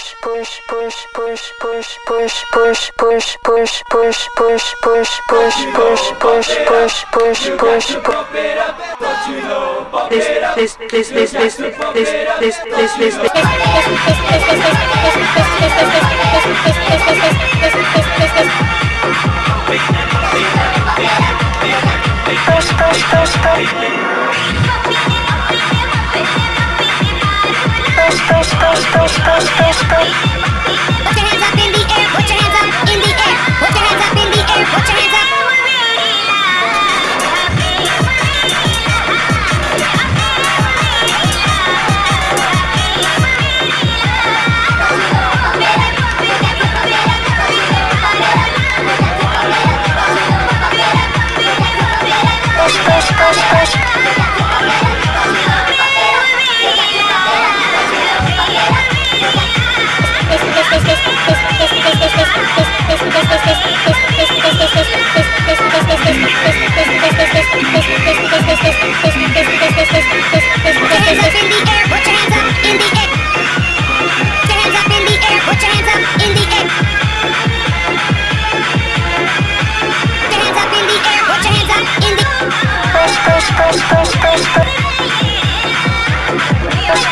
push push push push push push push push push push push push push push push push push push This this this this this this this this this push push push push push Put your hands up in the air,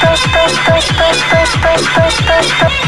push, push, push, push, push, push, push, push.